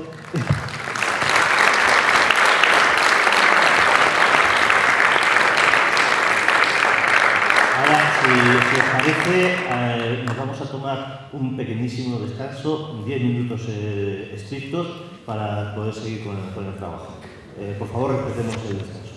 Ahora, si, os parece, eh, nos vamos a tomar un pequeñísimo descanso, 10 minutos eh, estrictos, para poder seguir con el, con el trabajo. Eh, por favor, respetemos el descanso.